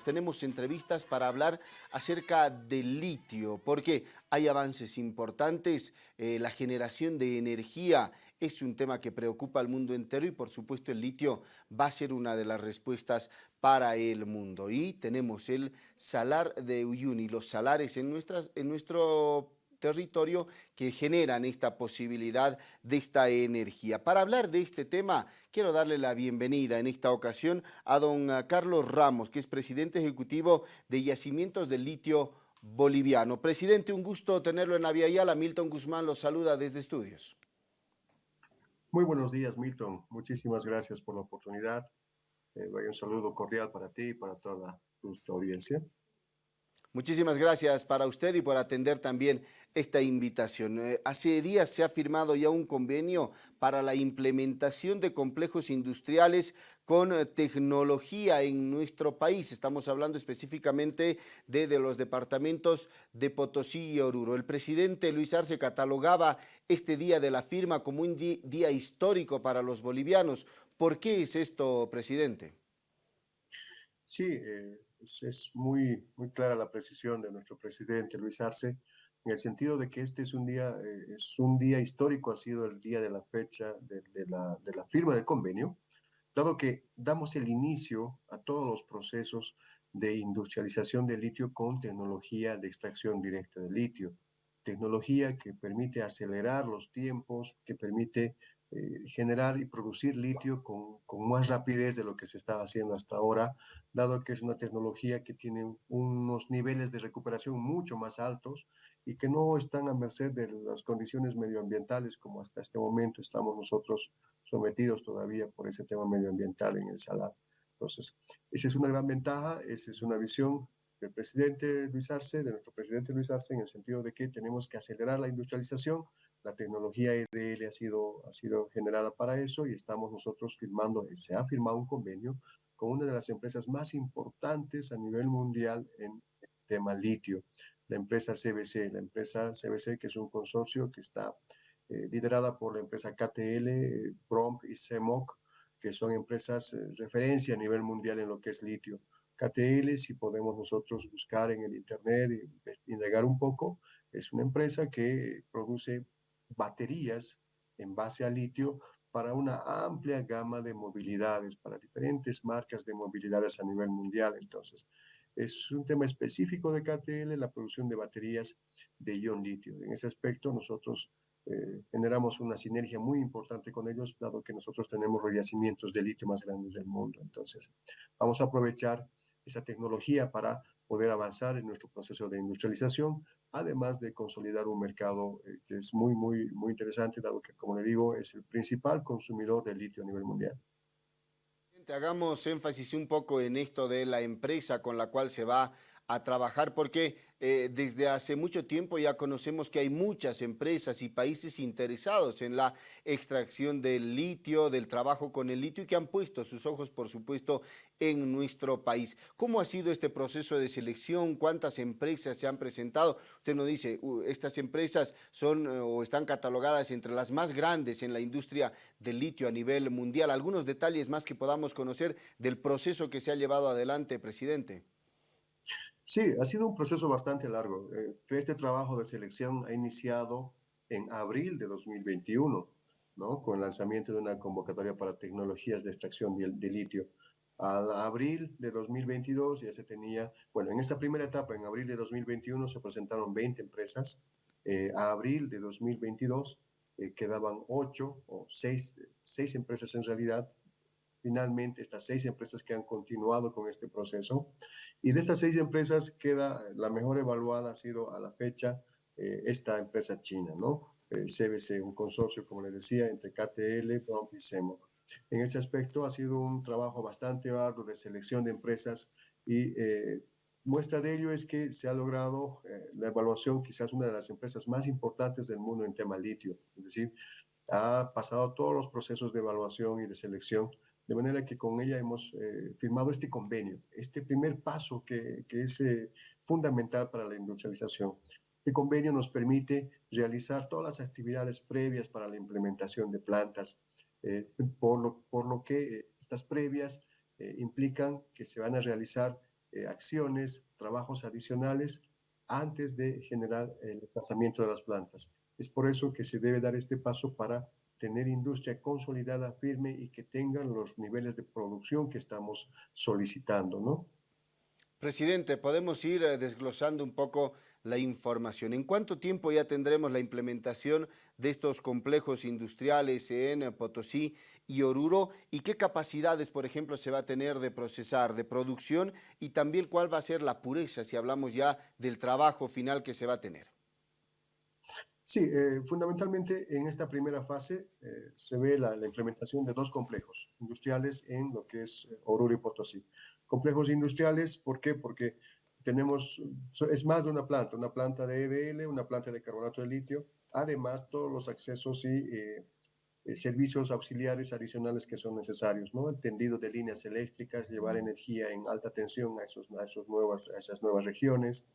Tenemos entrevistas para hablar acerca del litio, porque hay avances importantes, eh, la generación de energía es un tema que preocupa al mundo entero y por supuesto el litio va a ser una de las respuestas para el mundo. Y tenemos el salar de Uyuni, los salares en, nuestras, en nuestro territorio que generan esta posibilidad de esta energía. Para hablar de este tema, quiero darle la bienvenida en esta ocasión a don Carlos Ramos, que es presidente ejecutivo de Yacimientos del Litio Boliviano. Presidente, un gusto tenerlo en la Vía Yala. Milton Guzmán los saluda desde estudios. Muy buenos días, Milton. Muchísimas gracias por la oportunidad. Eh, un saludo cordial para ti y para toda tu, audiencia. Muchísimas gracias para usted y por atender también esta invitación. Eh, hace días se ha firmado ya un convenio para la implementación de complejos industriales con eh, tecnología en nuestro país. Estamos hablando específicamente de, de, los departamentos de Potosí y Oruro. El presidente Luis Arce catalogaba este día de la firma como un día histórico para los bolivianos. ¿Por qué es esto, presidente? Sí, eh, es, muy, muy clara la precisión de nuestro presidente Luis Arce en el sentido de que este es un día, eh, es un día histórico, ha sido el día de la fecha de, la, de, la, firma del convenio, dado que damos el inicio a todos los procesos de industrialización del litio con tecnología de extracción directa de litio, tecnología que permite acelerar los tiempos, que permite eh, generar y producir litio con, con, más rapidez de lo que se estaba haciendo hasta ahora, dado que es una tecnología que tiene unos niveles de recuperación mucho más altos y que no están a merced de las condiciones medioambientales como hasta este momento estamos nosotros sometidos todavía por ese tema medioambiental en el salar. Entonces, esa es una gran ventaja, esa es una visión del presidente Luis Arce, de nuestro presidente Luis Arce, en el sentido de que tenemos que acelerar la industrialización, la tecnología EDL ha sido, ha sido generada para eso y estamos nosotros firmando, se ha firmado un convenio con una de las empresas más importantes a nivel mundial en el tema litio, la empresa CBC, la empresa CBC que es un consorcio que está eh, liderada por la empresa KTL, Prompt y CEMOC, que son empresas eh, referencia a nivel mundial en lo que es litio. KTL, si podemos nosotros buscar en el internet y indagar un poco, es una empresa que produce baterías en base a litio para una amplia gama de movilidades, para diferentes marcas de movilidades a nivel mundial. Entonces, es un tema específico de KTL, la producción de baterías de ion litio. En ese aspecto, nosotros eh, generamos una sinergia muy importante con ellos, dado que nosotros tenemos los yacimientos de litio más grandes del mundo. Entonces, vamos a aprovechar esa tecnología para poder avanzar en nuestro proceso de industrialización, además de consolidar un mercado eh, que es muy, muy, muy interesante, dado que, como le digo, es el principal consumidor de litio a nivel mundial. Hagamos énfasis un poco en esto de la empresa con la cual se va a trabajar porque eh, desde hace mucho tiempo ya conocemos que hay muchas empresas y países interesados en la extracción del litio, del trabajo con el litio y que han puesto sus ojos, por supuesto, en nuestro país. ¿Cómo ha sido este proceso de selección? ¿Cuántas empresas se han presentado? Usted nos dice, estas empresas son o están catalogadas entre las más grandes en la industria del litio a nivel mundial. ¿Algunos detalles más que podamos conocer del proceso que se ha llevado adelante, presidente? Sí, ha sido un proceso bastante largo. Eh, este trabajo de selección ha iniciado en abril de 2021, ¿no? con el lanzamiento de una convocatoria para tecnologías de extracción de, litio. A abril de 2022 ya se tenía, bueno, en esta primera etapa, en abril de 2021, se presentaron 20 empresas. Eh, a abril de 2022 eh, quedaban 8 o 6, 6 empresas en realidad finalmente estas seis empresas que han continuado con este proceso. Y de estas seis empresas queda la mejor evaluada, ha sido a la fecha eh, esta empresa china, ¿no? El CBC, un consorcio, como les decía, entre KTL, Prompt y SEMO. En ese aspecto ha sido un trabajo bastante arduo de selección de empresas y eh, muestra de ello es que se ha logrado eh, la evaluación, quizás una de las empresas más importantes del mundo en tema litio, es decir, ha pasado todos los procesos de evaluación y de selección de manera que con ella hemos eh, firmado este convenio, este primer paso que, que es eh, fundamental para la industrialización. El convenio nos permite realizar todas las actividades previas para la implementación de plantas, eh, por, lo, por lo que estas previas implican que se van a realizar acciones, trabajos adicionales antes de generar el desplazamiento de las plantas. Es por eso que se debe dar este paso para tener industria consolidada, firme y que tengan los niveles de producción que estamos solicitando, ¿no? Presidente, podemos ir eh, desglosando un poco la información. ¿En cuánto tiempo ya tendremos la implementación de estos complejos industriales en Potosí y Oruro? ¿Y qué capacidades, por ejemplo, se va a tener de procesar, de producción? Y también cuál va a ser la pureza, si hablamos ya del trabajo final que se va a tener. Sí, eh, fundamentalmente en esta primera fase eh, se ve la, implementación de dos complejos industriales en lo que es Oruro y Potosí. Complejos industriales, ¿por qué? Porque tenemos, es más de una planta, una planta de EDL, una planta de carbonato de litio, además todos los accesos y eh, eh, servicios auxiliares adicionales que son necesarios, ¿no? El tendido de líneas eléctricas, llevar energía en alta tensión a, esos, a, esos nuevas, a esas nuevas regiones,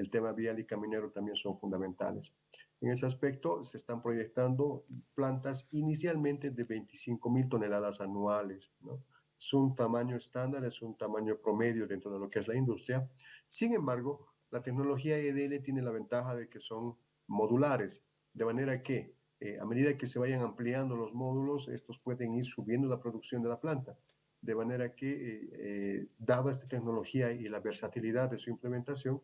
el tema vial y caminero también son fundamentales. En ese aspecto se están proyectando plantas inicialmente de 25 mil toneladas anuales, ¿no? Es un tamaño estándar, es un tamaño promedio dentro de lo que es la industria. Sin embargo, la tecnología EDL tiene la ventaja de que son modulares, de manera que eh, a medida que se vayan ampliando los módulos, estos pueden ir subiendo la producción de la planta. De manera que, eh, eh, dada esta tecnología y la versatilidad de su implementación,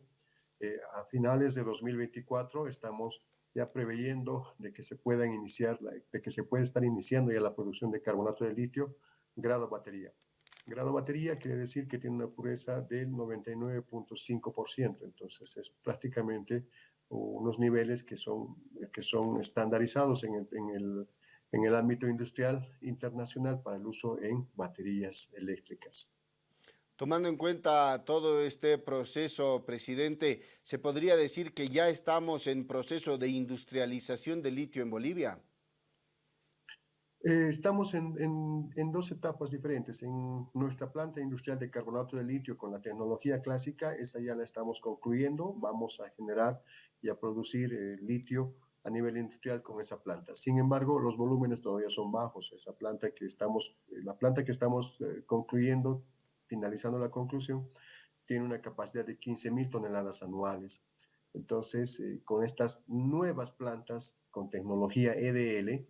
a finales de 2024 estamos ya preveyendo de que se puedan iniciar, de que se puede estar iniciando ya la producción de carbonato de litio grado batería. Grado batería quiere decir que tiene una pureza del 99.5%, entonces es prácticamente unos niveles que son, que son estandarizados en el, en, el, en el ámbito industrial internacional para el uso en baterías eléctricas. Tomando en cuenta todo este proceso, presidente, ¿se podría decir que ya estamos en proceso de industrialización del litio en Bolivia? Eh, estamos en, dos etapas diferentes. En nuestra planta industrial de carbonato de litio con la tecnología clásica, esta ya la estamos concluyendo. Vamos a generar y a producir eh, litio a nivel industrial con esa planta. Sin embargo, los volúmenes todavía son bajos. Esa planta que estamos, eh, la planta que estamos concluyendo, finalizando la conclusión, tiene una capacidad de 15 mil toneladas anuales. Entonces, con estas nuevas plantas con tecnología EDL,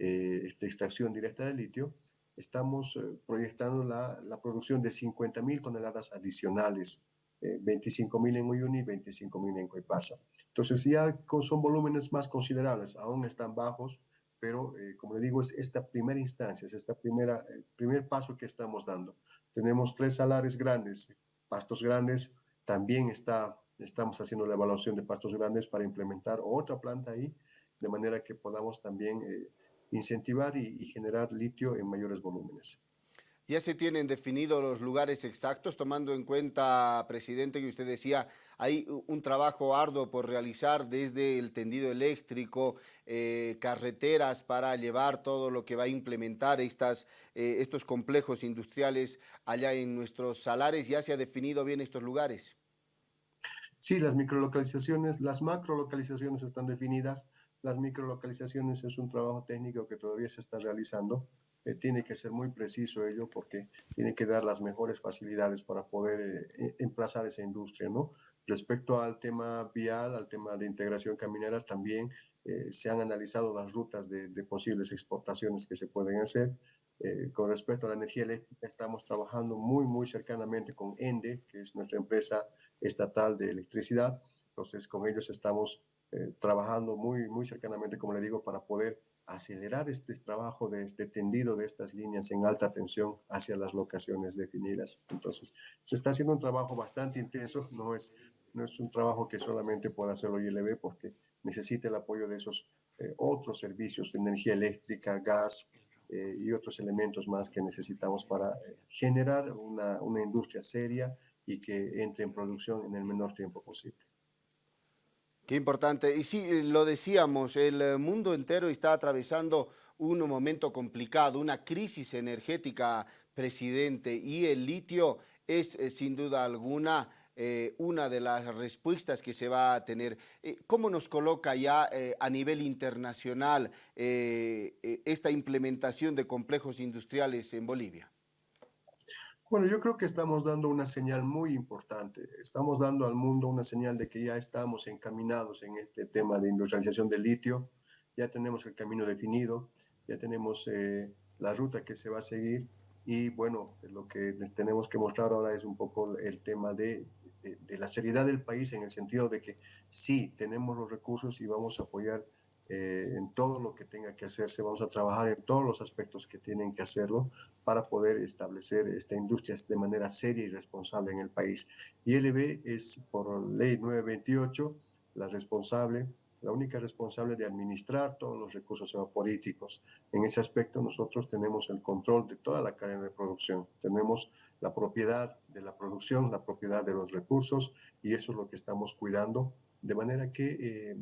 eh, de extracción directa de litio, estamos eh, proyectando la, producción de 50 mil toneladas adicionales, eh, 25 mil en Uyuni y 25 mil en Coipasa. Entonces ya son volúmenes más considerables, aún están bajos, pero eh, como le digo, es esta primera instancia, es este primer paso que estamos dando. Tenemos tres salares grandes, pastos grandes, también está, estamos haciendo la evaluación de pastos grandes para implementar otra planta ahí, de manera que podamos también incentivar y, generar litio en mayores volúmenes. Ya se tienen definidos los lugares exactos, tomando en cuenta, presidente, que usted decía, hay un trabajo arduo por realizar desde el tendido eléctrico, eh, carreteras para llevar todo lo que va a implementar eh, estos complejos industriales allá en nuestros salares. ¿Ya se ha definido bien estos lugares? Sí, las microlocalizaciones, las macrolocalizaciones están definidas las microlocalizaciones es un trabajo técnico que todavía se está realizando. Eh, tiene que ser muy preciso ello porque tiene que dar las mejores facilidades para poder eh, e, emplazar esa industria, ¿no? Respecto al tema vial, al tema de integración caminera, también eh, se han analizado las rutas de, de, posibles exportaciones que se pueden hacer. con respecto a la energía eléctrica, estamos trabajando muy, muy cercanamente con ENDE, que es nuestra empresa estatal de electricidad. Entonces, con ellos estamos eh, trabajando muy, muy cercanamente, como le digo, para poder acelerar este trabajo de, tendido de estas líneas en alta tensión hacia las locaciones definidas. Entonces, se está haciendo un trabajo bastante intenso, no es, no es un trabajo que solamente pueda hacerlo ILB porque necesita el apoyo de esos eh, otros servicios energía eléctrica, gas eh, y otros elementos más que necesitamos para generar una, una industria seria y que entre en producción en el menor tiempo posible. Qué importante. Y sí, eh, lo decíamos, el eh, mundo entero está atravesando un momento complicado, una crisis energética, presidente, y el litio es eh, sin duda alguna una de las respuestas que se va a tener. ¿Cómo nos coloca ya a nivel internacional esta implementación de complejos industriales en Bolivia? Bueno, yo creo que estamos dando una señal muy importante. Estamos dando al mundo una señal de que ya estamos encaminados en este tema de industrialización del litio. Ya tenemos el camino definido, ya tenemos eh, la ruta que se va a seguir y bueno, lo que tenemos que mostrar ahora es un poco el tema de, de, la seriedad del país en el sentido de que sí, tenemos los recursos y vamos a apoyar eh, en todo lo que tenga que hacerse, vamos a trabajar en todos los aspectos que tienen que hacerlo para poder establecer esta industria de manera seria y responsable en el país. Y LB es por ley 928 la responsable la única responsable de administrar todos los recursos políticos. En ese aspecto nosotros tenemos el control de toda la cadena de producción, tenemos la propiedad de la producción, la propiedad de los recursos y eso es lo que estamos cuidando, de manera que eh,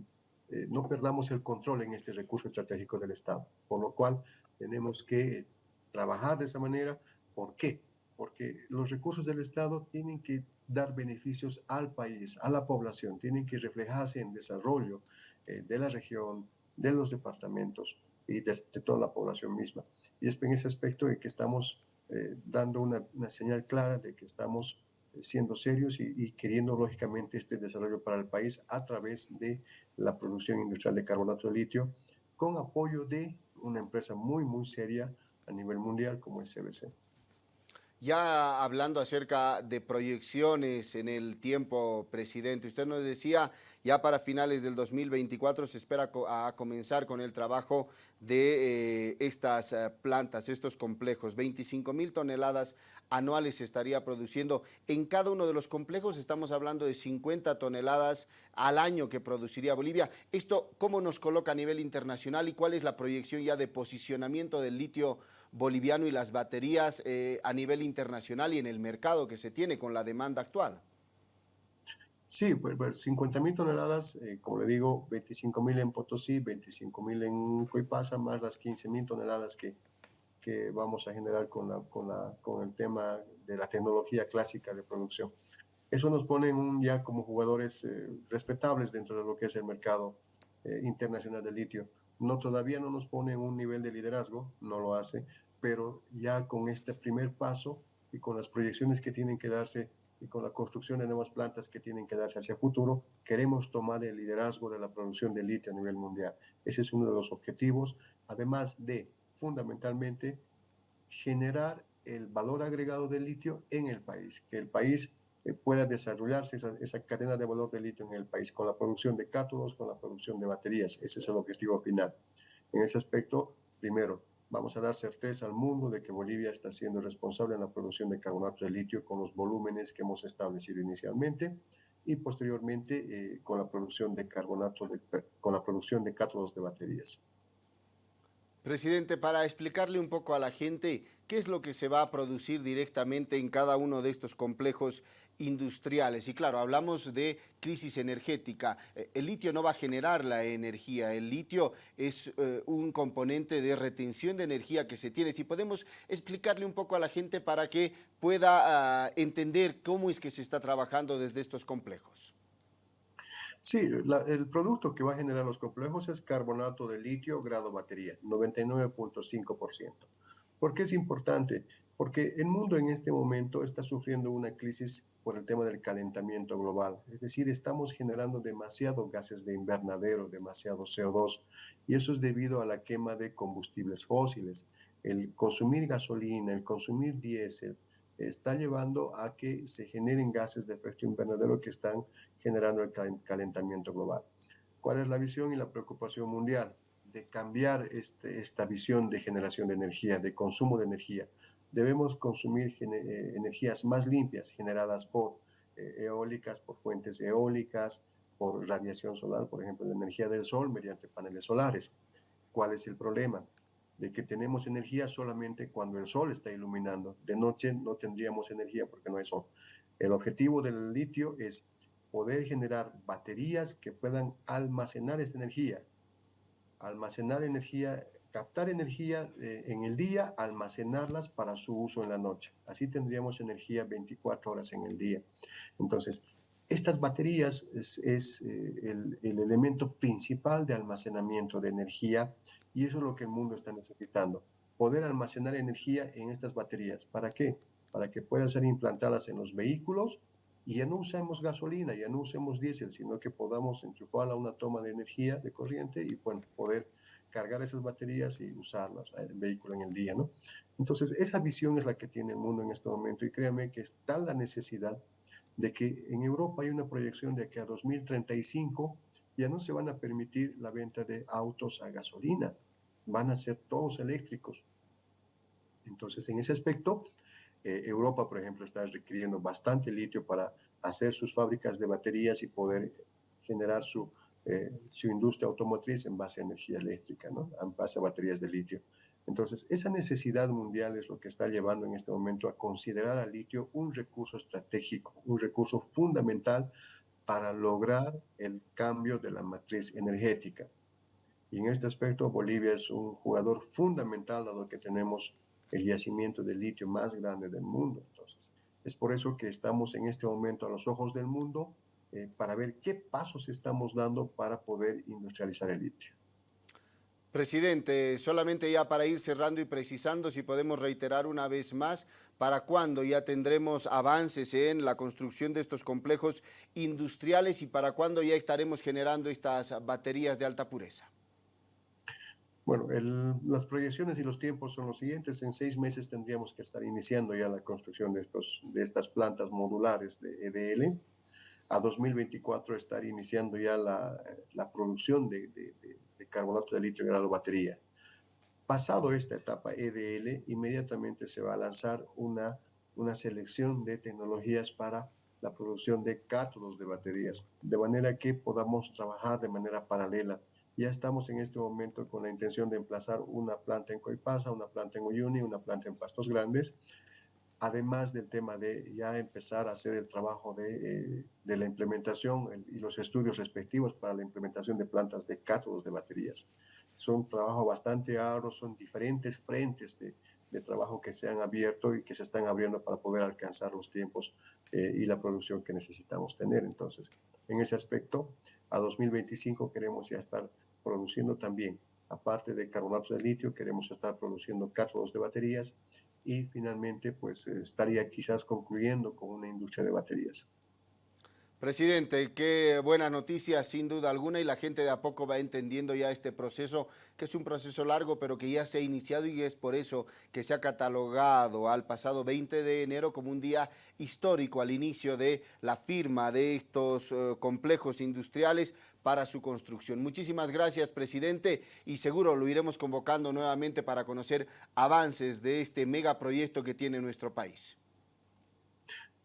eh, no perdamos el control en este recurso estratégico del Estado, por lo cual tenemos que trabajar de esa manera. ¿Por qué? Porque los recursos del Estado tienen que dar beneficios al país, a la población, tienen que reflejarse en desarrollo eh, de la región, de los departamentos y de, toda la población misma. Y es en ese aspecto de que estamos eh, dando una, señal clara de que estamos eh, siendo serios y, queriendo lógicamente este desarrollo para el país a través de la producción industrial de carbonato de litio, con apoyo de una empresa muy, muy seria a nivel mundial como es CBC. Ya hablando acerca de proyecciones en el tiempo, presidente, usted nos decía ya para finales del 2024 se espera a comenzar con el trabajo de eh, estas eh, plantas, estos complejos. 25 mil toneladas anuales se estaría produciendo. En cada uno de los complejos estamos hablando de 50 toneladas al año que produciría Bolivia. ¿Esto cómo nos coloca a nivel internacional y cuál es la proyección ya de posicionamiento del litio boliviano y las baterías eh, a nivel internacional y en el mercado que se tiene con la demanda actual? Sí, pues, pues 50 mil toneladas, eh, como le digo, 25 mil en Potosí, 25 mil en Coipasa, más las 15 mil toneladas que, que vamos a generar con, la, con, la, con el tema de la tecnología clásica de producción. Eso nos pone un, ya como jugadores eh, respetables dentro de lo que es el mercado internacional de litio. No, todavía no nos pone un nivel de liderazgo, no lo hace, pero ya con este primer paso y con las proyecciones que tienen que darse y con la construcción de nuevas plantas que tienen que darse hacia futuro, queremos tomar el liderazgo de la producción de litio a nivel mundial. Ese es uno de los objetivos, además de fundamentalmente generar el valor agregado del litio en el país, que el país eh, pueda desarrollarse esa, esa, cadena de valor de litio en el país, con la producción de cátodos, con la producción de baterías. Ese es el objetivo final. En ese aspecto, primero, Vamos a dar certeza al mundo de que Bolivia está siendo responsable en la producción de carbonato de litio con los volúmenes que hemos establecido inicialmente y posteriormente eh, con la producción de carbonato, con la producción de cátodos de baterías. Presidente, para explicarle un poco a la gente qué es lo que se va a producir directamente en cada uno de estos complejos industriales. Y claro, hablamos de crisis energética. Eh, el litio no va a generar la energía, el litio es eh, un componente de retención de energía que se tiene. Si podemos explicarle un poco a la gente para que pueda ah, entender cómo es que se está trabajando desde estos complejos. Sí, el producto que va a generar los complejos es carbonato de litio grado batería, 99.5%. ¿Por qué es importante? Porque el mundo en este momento está sufriendo una crisis por el tema del calentamiento global. Es decir, estamos generando demasiados gases de invernadero, demasiado CO2, y eso es debido a la quema de combustibles fósiles. El consumir gasolina, el consumir diésel, está llevando a que se generen gases de efecto invernadero que están generando el calentamiento global. ¿Cuál es la visión y la preocupación mundial? De cambiar este, esta visión de generación de energía, de consumo de energía. Debemos consumir eh, energías más limpias generadas por eh, eólicas, por fuentes eólicas, por radiación solar, por ejemplo, la energía del sol mediante paneles solares. ¿Cuál es el problema? de que tenemos energía solamente cuando el sol está iluminando. De noche no tendríamos energía porque no hay sol. El objetivo del litio es poder generar baterías que puedan almacenar esta energía. Almacenar energía, captar energía eh, en el día, almacenarlas para su uso en la noche. Así tendríamos energía 24 horas en el día. Entonces, estas baterías es, eh, el, el elemento principal de almacenamiento de energía y eso es lo que el mundo está necesitando, poder almacenar energía en estas baterías. ¿Para qué? para que puedan ser implantadas en los vehículos y ya no usemos gasolina, ya no usemos diésel, sino que podamos enchufarla a una toma de energía, de corriente y bueno, poder cargar esas baterías y usarlas en el vehículo en el día, ¿no? Entonces, esa visión es la que tiene el mundo en este momento y créame que está la necesidad de que en Europa hay una proyección de que a 2035 ya no se van a permitir la venta de autos a gasolina, van a ser todos eléctricos. Entonces, en ese aspecto, eh, Europa, por ejemplo, está requiriendo bastante litio para hacer sus fábricas de baterías y poder generar su, eh, su industria automotriz en base a energía eléctrica, ¿no? en base a baterías de litio. Entonces, esa necesidad mundial es lo que está llevando en este momento a considerar al litio un recurso estratégico, un recurso fundamental para lograr el cambio de la matriz energética. Y en este aspecto, Bolivia es un jugador fundamental, dado que tenemos el yacimiento de litio más grande del mundo. Entonces, es por eso que estamos en este momento a los ojos del mundo eh, para ver qué pasos estamos dando para poder industrializar el litio. Presidente, solamente ya para ir cerrando y precisando, si podemos reiterar una vez más, ¿para cuándo ya tendremos avances en la construcción de estos complejos industriales y para cuándo ya estaremos generando estas baterías de alta pureza? Bueno, las proyecciones y los tiempos son los siguientes. En seis meses tendríamos que estar iniciando ya la construcción de, estos, de estas plantas modulares de EDL. A 2024 estar iniciando ya la, la producción de, de, de, carbonato de litio en grado batería. Pasado esta etapa EDL, inmediatamente se va a lanzar una, una selección de tecnologías para la producción de cátodos de baterías, de manera que podamos trabajar de manera paralela ya estamos en este momento con la intención de emplazar una planta en Coipasa, una planta en Uyuni, una planta en Pastos Grandes, además del tema de ya empezar a hacer el trabajo de, eh, de la implementación y los estudios respectivos para la implementación de plantas de cátodos de baterías. Son trabajo bastante arduo, son diferentes frentes de, de, trabajo que se han abierto y que se están abriendo para poder alcanzar los tiempos eh, y la producción que necesitamos tener. Entonces, en ese aspecto, a 2025 queremos ya estar produciendo también, aparte de carbonatos de litio, queremos estar produciendo cátodos de baterías y finalmente pues estaría quizás concluyendo con una industria de baterías. Presidente, qué buena noticia sin duda alguna y la gente de a poco va entendiendo ya este proceso, que es un proceso largo pero que ya se ha iniciado y es por eso que se ha catalogado al pasado 20 de enero como un día histórico al inicio de la firma de estos uh, complejos industriales para su construcción. Muchísimas gracias, presidente, y seguro lo iremos convocando nuevamente para conocer avances de este megaproyecto que tiene nuestro país.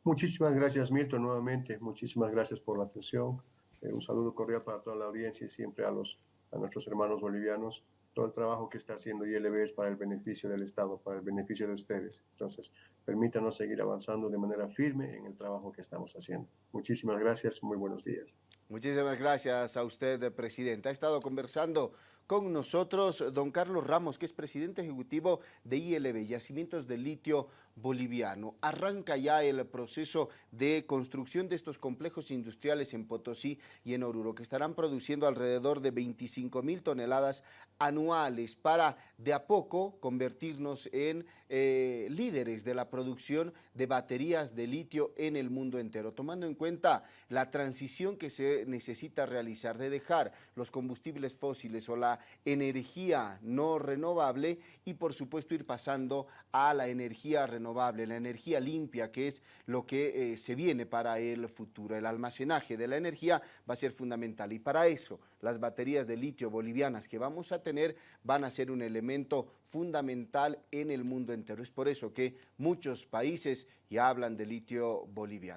Muchísimas gracias, Milton, nuevamente. Muchísimas gracias por la atención. Eh, un saludo cordial para toda la audiencia y siempre a, los, a nuestros hermanos bolivianos todo el trabajo que está haciendo ILB es para el beneficio del Estado, para el beneficio de ustedes. Entonces, permítanos seguir avanzando de manera firme en el trabajo que estamos haciendo. Muchísimas gracias, muy buenos días. Muchísimas gracias a usted, Presidente. Ha estado conversando con nosotros don Carlos Ramos, que es presidente ejecutivo de ILB, Yacimientos de Litio Boliviano. Arranca ya el proceso de construcción de estos complejos industriales en Potosí y en Oruro, que estarán produciendo alrededor de 25 mil toneladas anuales para de a poco convertirnos en eh, líderes de la producción de baterías de litio en el mundo entero, tomando en cuenta la transición que se necesita realizar de dejar los combustibles fósiles o la energía no renovable y por supuesto ir pasando a la energía renovable, la energía limpia que es lo que eh, se viene para el futuro. El almacenaje de la energía va a ser fundamental y para eso las baterías de litio bolivianas que vamos a tener van a ser un elemento fundamental en el mundo entero. Es por eso que muchos países ya hablan de litio boliviano.